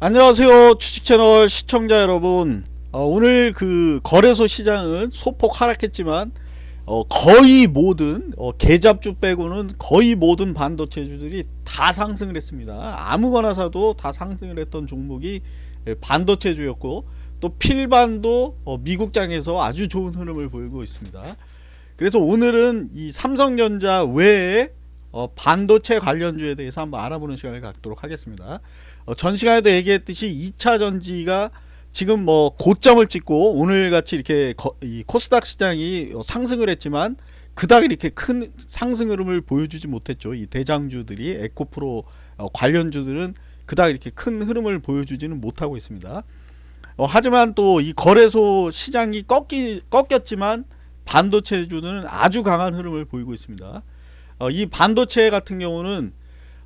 안녕하세요 주식채널 시청자 여러분. 어, 오늘 그 거래소 시장은 소폭 하락했지만 어, 거의 모든 어, 계잡주 빼고는 거의 모든 반도체주들이 다 상승을 했습니다. 아무거나 사도 다 상승을 했던 종목이 예, 반도체주였고 또 필반도 어, 미국장에서 아주 좋은 흐름을 보이고 있습니다. 그래서 오늘은 이 삼성전자 외에 어, 반도체 관련주에 대해서 한번 알아보는 시간을 갖도록 하겠습니다. 어, 전 시간에도 얘기했듯이 2차 전지가 지금 뭐 고점을 찍고 오늘같이 이렇게 거, 이 코스닥 시장이 어, 상승을 했지만 그닥 이렇게 큰 상승 흐름을 보여주지 못했죠. 이 대장주들이 에코프로 어, 관련주들은 그닥 이렇게 큰 흐름을 보여주지는 못하고 있습니다. 어, 하지만 또 이 거래소 시장이 꺾이, 꺾였지만 반도체주는 아주 강한 흐름을 보이고 있습니다. 어, 이 반도체 같은 경우는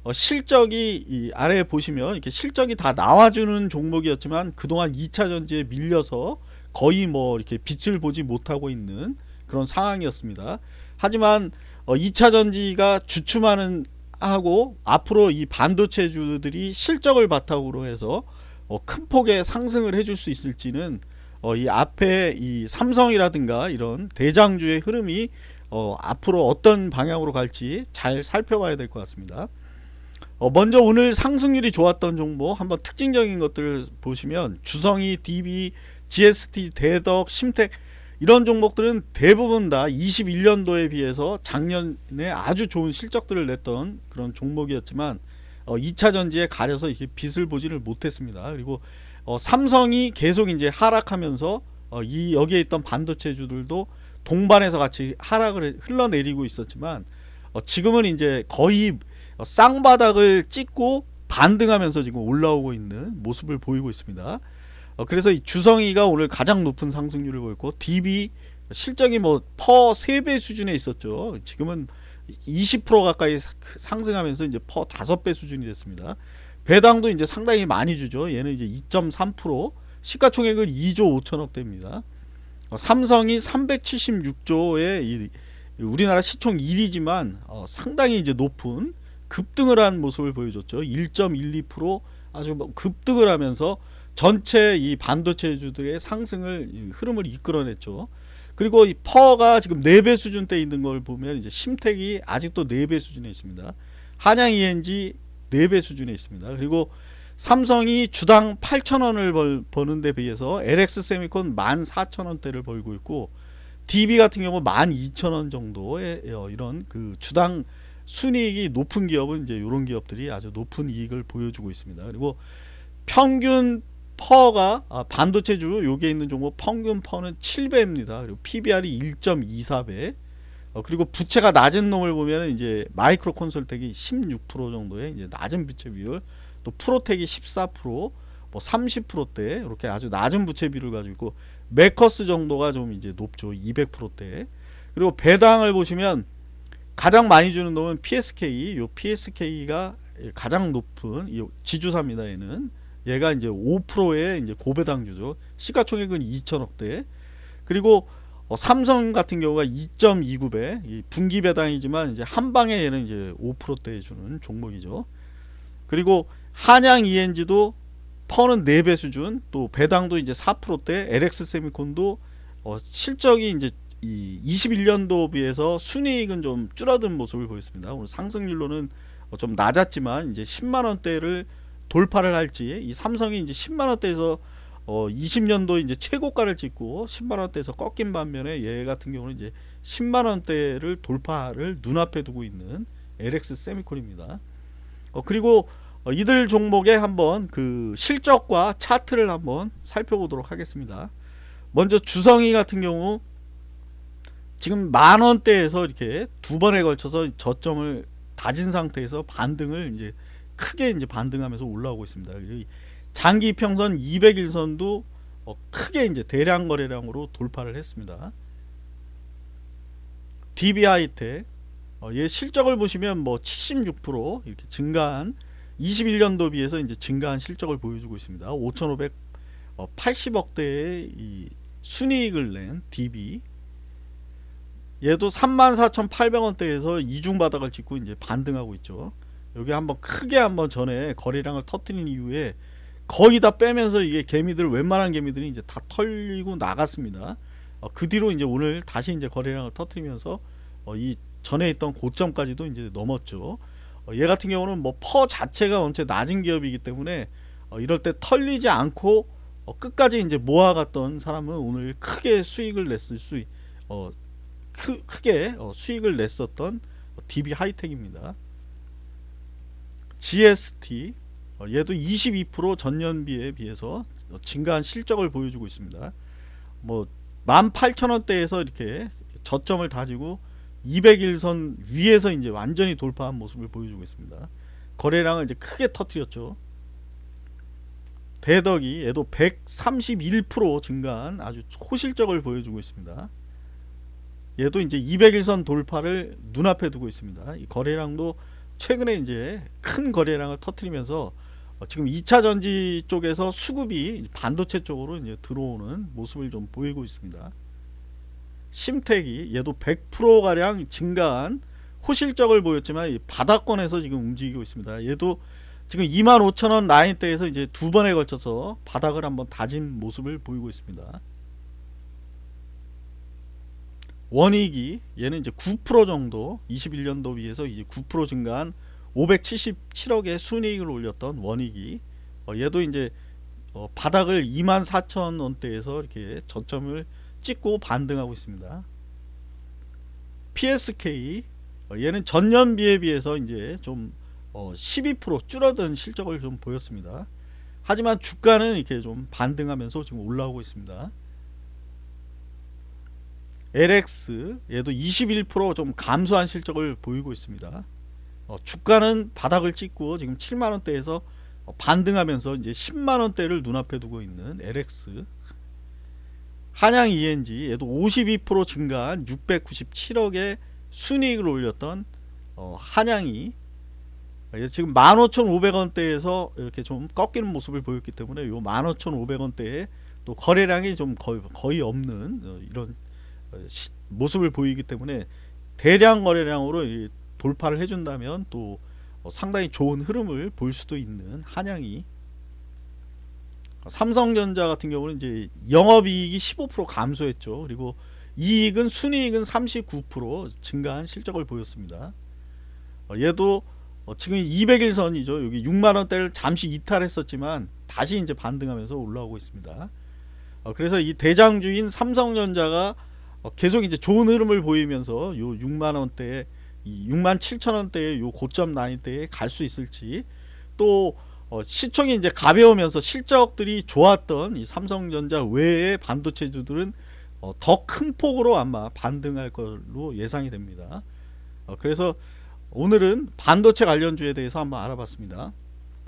어, 실적이 이 아래에 보시면 이렇게 실적이 다 나와주는 종목이었지만 그동안 2차 전지에 밀려서 거의 뭐 이렇게 빛을 보지 못하고 있는 그런 상황이었습니다. 하지만 어, 2차 전지가 주춤하는 하고 앞으로 이 반도체주들이 실적을 바탕으로 해서 어, 큰 폭의 상승을 해줄 수 있을지는 어, 이 앞에 이 삼성이라든가 이런 대장주의 흐름이 어, 앞으로 어떤 방향으로 갈지 잘 살펴봐야 될 것 같습니다. 어, 먼저 오늘 상승률이 좋았던 종목 한번 특징적인 것들을 보시면 주성이, DB, GST, 대덕, 심택 이런 종목들은 대부분 다 21년도에 비해서 작년에 아주 좋은 실적들을 냈던 그런 종목이었지만 어, 2차 전지에 가려서 이렇게 빛을 보지를 못했습니다. 그리고 어, 삼성이 계속 이제 하락하면서 어, 이 여기에 있던 반도체주들도 동반해서 같이 하락을 흘러내리고 있었지만 어, 지금은 이제 거의 쌍바닥을 찍고 반등하면서 지금 올라오고 있는 모습을 보이고 있습니다. 어, 그래서 이 주성이가 오늘 가장 높은 상승률을 보였고 DB 실적이 뭐퍼 3배 수준에 있었죠. 지금은 20% 가까이 상승하면서 이제 퍼 5배 수준이 됐습니다. 배당도 이제 상당히 많이 주죠. 얘는 이제 2.3% 시가총액은 2조 5천억 대입니다. 어, 삼성이 376조의 이, 우리나라 시총 1위지만 어, 상당히 이제 높은 급등을 한 모습을 보여줬죠. 1.12% 아주 뭐 급등을 하면서 전체 이 반도체주들의 상승을 흐름을 이끌어냈죠. 그리고 이 퍼가 지금 4배 수준대 있는 걸 보면 이제 심택이 아직도 4배 수준에 있습니다. 한양 ENG 4배 수준에 있습니다. 그리고 삼성이 주당 8천원을 벌, 버는 데 비해서 LX 세미콘 14,000원대를 벌고 있고 DB 같은 경우 12,000원 정도의 어, 이런 그 주당 순이익이 높은 기업은 이제 이런 기업들이 아주 높은 이익을 보여주고 있습니다. 그리고 평균 퍼가 아, 반도체주 여기에 있는 종목 평균 퍼는 7배입니다. 그리고 PBR이 1.24배. 어, 그리고 부채가 낮은 놈을 보면 이제 마이크로 콘솔텍이 16% 정도의 이제 낮은 부채 비율. 또 프로텍이 14%, 뭐 30%대 이렇게 아주 낮은 부채 비율을 가지고 메커스 정도가 좀 이제 높죠. 200%대. 그리고 배당을 보시면 가장 많이 주는 놈은 PSK. 요 PSK가 가장 높은 이 지주사입니다. 얘는 얘가 이제 5%의 이제 고배당주죠. 시가총액은 2천억대. 그리고 어, 삼성 같은 경우가 2.29배 분기 배당이지만 이제 한 방에 얘는 이제 5%대 주는 종목이죠. 그리고 한양 ENG도 퍼는 4배 수준 또 배당도 이제 4%대 LX 세미콘도 어, 실적이 이제 이 21년도 비해서 순이익은 좀 줄어든 모습을 보였습니다. 오늘 상승률로는 어, 좀 낮았지만 이제 10만 원대를 돌파를 할지 이 삼성이 이제 10만 원대에서 어 20년도 이제 최고가를 찍고 10만 원대에서 꺾인 반면에 얘 같은 경우는 이제 10만 원대를 돌파를 눈앞에 두고 있는 LX 세미콘입니다. 어 그리고 어, 이들 종목의 한번 그 실적과 차트를 한번 살펴보도록 하겠습니다. 먼저 주성이 같은 경우 지금 만원대에서 이렇게 두 번에 걸쳐서 저점을 다진 상태에서 반등을 이제 크게 이제 반등하면서 올라오고 있습니다. 장기 평선 200일선도 어, 크게 이제 대량 거래량으로 돌파를 했습니다. DB하이텍 어, 얘 실적을 보시면 뭐 76% 이렇게 증가한 21년도 비해서 이제 증가한 실적을 보여주고 있습니다. 5,580억대의 이 순이익을 낸 DB 얘도 34,800원대에서 이중 바닥을 찍고 이제 반등하고 있죠. 여기 한번 크게 한번 전에 거래량을 터트린 이후에 거의 다 빼면서 이게 개미들 웬만한 개미들이 이제 다 털리고 나갔습니다. 어, 그 뒤로 이제 오늘 다시 이제 거래량을 터트리면서 어, 이 전에 있던 고점까지도 이제 넘었죠. 어, 얘 같은 경우는 뭐 퍼 자체가 원체 낮은 기업이기 때문에 어, 이럴 때 털리지 않고 어, 끝까지 이제 모아갔던 사람은 오늘 크게 수익을 냈을 수, 있- 어, 크, 크게 어, 수익을 냈었던 DB 하이텍입니다. GST 어, 얘도 22% 전년비에 비해서 어, 증가한 실적을 보여주고 있습니다. 뭐 18,000원대에서 이렇게 저점을 다지고 200일선 위에서 이제 완전히 돌파한 모습을 보여주고 있습니다. 거래량을 이제 크게 터트렸죠. 대덕이 얘도 131% 증가한 아주 호실적을 보여주고 있습니다. 얘도 이제 200일선 돌파를 눈앞에 두고 있습니다. 이 거래량도 최근에 이제 큰 거래량을 터트리면서 어, 지금 2차 전지 쪽에서 수급이 반도체 쪽으로 이제 들어오는 모습을 좀 보이고 있습니다. 심택이 얘도 100% 가량 증가한 호실적을 보였지만 이 바닥권에서 지금 움직이고 있습니다. 얘도 지금 25,000원 라인대에서 이제 두 번에 걸쳐서 바닥을 한번 다진 모습을 보이고 있습니다. 원익이 얘는 이제 9% 정도 21년도 비해서 이제 9% 증가한 577억의 순이익을 올렸던 원익이 어, 얘도 이제 어, 바닥을 24,000원대에서 이렇게 저점을 찍고 반등하고 있습니다. PSK 어, 얘는 전년비에 비해서 이제 좀 어, 12% 줄어든 실적을 좀 보였습니다. 하지만 주가는 이렇게 좀 반등하면서 지금 올라오고 있습니다. LX 얘도 21%좀 감소한 실적을 보이고 있습니다. 어, 주가는 바닥을 찍고 지금 7만 원대에서 어, 반등하면서 이제 10만 원대를 눈앞에 두고 있는 LX 한양 ENG 얘도 52% 증가한 697억의 순이익을 올렸던 어, 한양이 어, 지금 15,500원대에서 이렇게 좀 꺾이는 모습을 보였기 때문에 요 15,500원대에 또 거래량이 좀 거의, 거의 없는 어, 이런 어, 시- 모습을 보이기 때문에 대량 거래량으로 이 돌파를 해준다면 또 어, 상당히 좋은 흐름을 볼 수도 있는 한양이 어, 삼성전자 같은 경우는 이제 영업이익이 15% 감소했죠. 그리고 이익은 순이익은 39% 증가한 실적을 보였습니다. 어, 얘도 어, 지금 200일선이죠. 여기 6만 원대를 잠시 이탈했었지만 다시 이제 반등하면서 올라오고 있습니다. 어, 그래서 이 대장주인 삼성전자가 어, 계속 이제 좋은 흐름을 보이면서 요 6만 원대에 이 6만 7천 원대의 요 고점 라인대에 갈 수 있을지 또 어, 시총이 이제 가벼우면서 실적들이 좋았던 이 삼성전자 외의 반도체주들은 어, 더 큰 폭으로 아마 반등할 걸로 예상이 됩니다. 어, 그래서 오늘은 반도체 관련주에 대해서 한번 알아봤습니다.